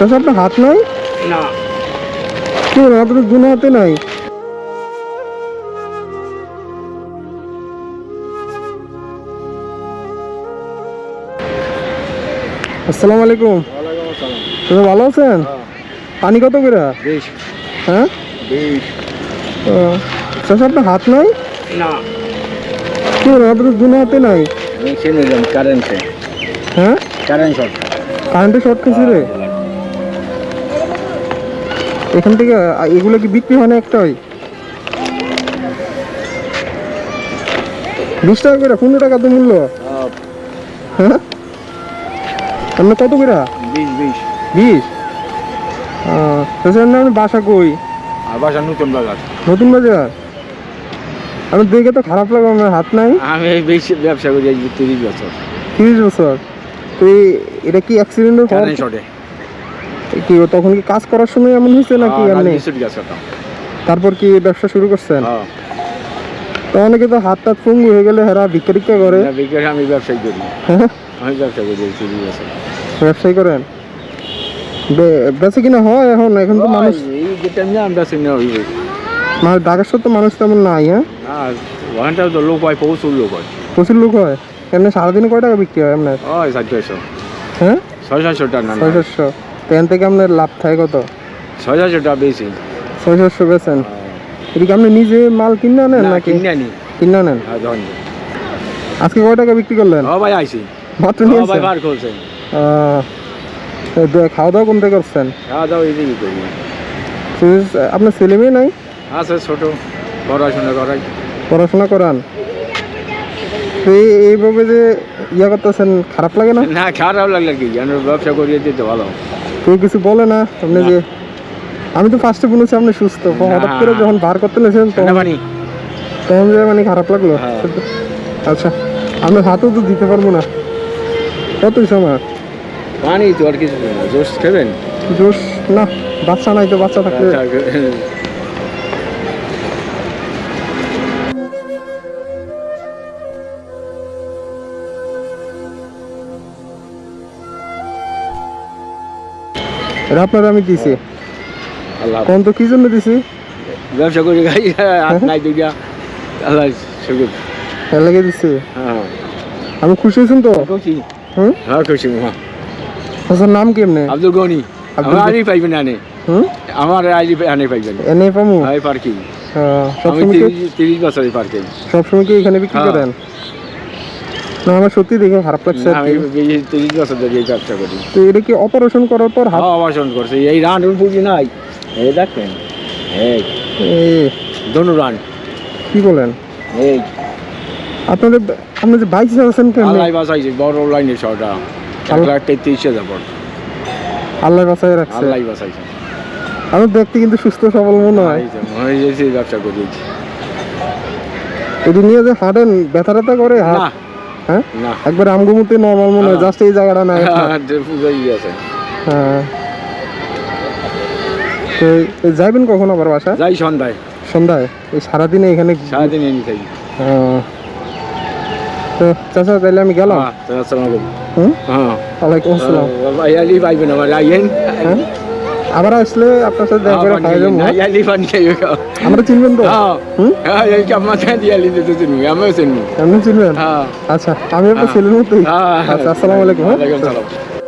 চাষা আপনার হাত নাই? না। কি আপনার দুনো হাতে নাই। আসসালামু আলাইকুম। তুমি ভালো আছেন? পানি কত করে? হ্যাঁ? চাষা আপনার হাত নাই? না। কি আপনার দুনো হাতে নাই। কারেন্টে হ্যাঁ? কারেন্ট শর্ট কারেন্টে শর্ট খেয়েছে রে। এখান থেকে এগুলো কি বিক্রি হয় না একটাই? বিশ টাকা করে পনেরো টাকা তো মূল্য। হ্যাঁ? আপনার কত করে? বিশ তাছাড়া আমি বাসা কই? আর বাসা নতুন বাজার। নতুন বাজার? আমি দেখে তো খারাপ লাগে আমার হাত নাই? আমি বেশি ব্যবসা করি আজ তিরিশ বছর। তিরিশ বছর। তো এটা কি অ্যাক্সিডেন্টের কারেন্ট শর্টে কি তখন কি কাজ করার সময় এমন হয়েছে নাকি এমনি? গেছে তো তারপর কি ব্যবসা শুরু করছেন? হ্যাঁ। তো অনেকে তো হাত টাত ফুঙ্গু হয়ে গেলে হেরা ভিক্ষা করে। আমি ব্যবসায়ী করি। হ্যাঁ? আমি ব্যবসা করি ব্যবসায়ী করেন? বেচে কিনা হয় এখন? এখন তো মানুষ এই হইবে মানে ঢাকার সত্য মানুষ তেমন নাই হ্যাঁ? তো লোক হয় প্রচুর লোক হয়। প্রচুর লোক হয়? এমনি সারাদিনে কয় টাকা বিক্রি হয় ওই সাত ছয়শো। হ্যাঁ? ছয় সাতশো টাকা ছয় সাতশো তো এখান থেকে আপনার লাভ থাকে কত? ছয় সাতশো টাকা বেশি। ছয় সাতশো বেছেন এদিকে আপনি নিজে মাল কিনে আনেন না নাকি? কিনে আনি। কিনে আনেন? হ্যাঁ আজকে কয় টাকা বিক্রি করলেন? ও ভাই মাত্র ভাই বার করছেন দে- খাওয়া দাওয়া থেকে করছেন? খাওয়া দাওয়া এদিকে করি। আপনার ছেলে মেয়ে নাই? আছে ছোট পড়াশোনা করাই। পড়াশোনা করান? তো এই- এইভাবে যে ইয়া করতেছেন খারাপ লাগে না? না খারাপ লাগলে কি? ব্যবসা করিয়ে দিতে ভালো। কেউ কিছু বলে না। আপনি যে আমি তো ফার্স্টে বলেছি আপনি সুস্থ। হঠাৎ করে যখন বার করতে লেছেন তখন তখন যে মানে খারাপ লাগল। হ্যাঁ। আচ্ছা আপনার হাতও তো দিতে পারব না। কত সময়? পানি তো আর কিছু জোস খাবেন? জোশ না বাচ্চা নাই তো বাচ্চা থাকলে। এটা আপনার আমি দিছি। আল্লাহ। কোন তো কি জন্য দিছি? ব্যবসা করি খাই হাত নাই দুইটা। আল্লাহ শুকুর। এর লাগে দিছি। হ্যাঁ। আমি খুশি হয়েছেন তো? খুশি। হুম? হ্যাঁ খুশি মা। আচ্ছা নাম কেমনে আব্দুল গনি। আব্দুল গনি। পাইবেন আনে হুম? আমার আইডি আনে পাইবেন। এনে পামু? আমি পার্কিং। আহ, আমি সবসময় কি তিরিশ তিরিশ বছরের পার্কিং। সবসময় কি এখানে বিক্রি হ্যাঁ। করেন? না আমার সত্যি দেখে খারাপ লাগছে আমি তিরিশ বছর ধরে এই ব্যবসা করি। তো এটা কি অপারেশন করার পর হাত হ্যাঁ অপারেশন করছে। এই রান পুঁজি নাই। এই দেখেন এই এই, রান কি বলেন? এই। আপনাদের আপনি যে বাইক চালাচ্ছেন কেমনি আল্লাহ বাসাইছে বড় লাইনের ছটা এক লাখ তেত্রিশ হাজার পর আল্লাহ বাঁচাই রাখছে। আল্লাহ বাসাইছে আমি দেখতে কিন্তু সুস্থ সবল মনে হয়। মনে হয়েছে ব্যবসা করিয়েছি এটি নিয়ে যে হাঁটেন ব্যথা করে না। হ্যাঁ? একবার আমগুমুতে নর্মাল মনে হয় হ্যাঁ। জাস্ট এই জায়গাটা না আছে। হ্যাঁ। তো যাইবেন কখন আবার বাসা যাই সন্ধ্যায়। সন্ধ্যায়? এই সারাদিনে এখানে সারাদিন এনে থাকি। হ্যাঁ। তো চাচা তাহলে আমি গেলাম? হ্যাঁ আসসালামু আলাইকুম। হ্যাঁ। ওয়ালাইকুম আসসালাম। ভাই আলি পাইবেন আমার আইয়েন হ্যাঁ? আবার আসলে আপনার সাথে দেখা করে খাই যাব। ইয়ালি আমরা চিনবেন তো? হ্যাঁ। হ্যাঁ এই দিয়ে আলি দিতে চিনবি আমিও চিনবি। আপনি চিনবেন? হ্যাঁ। আচ্ছা আমি আপনার ছেলের মতোই। হ্যাঁ। আচ্ছা আসসালামু আলাইকুম ওয়া আলাইকুম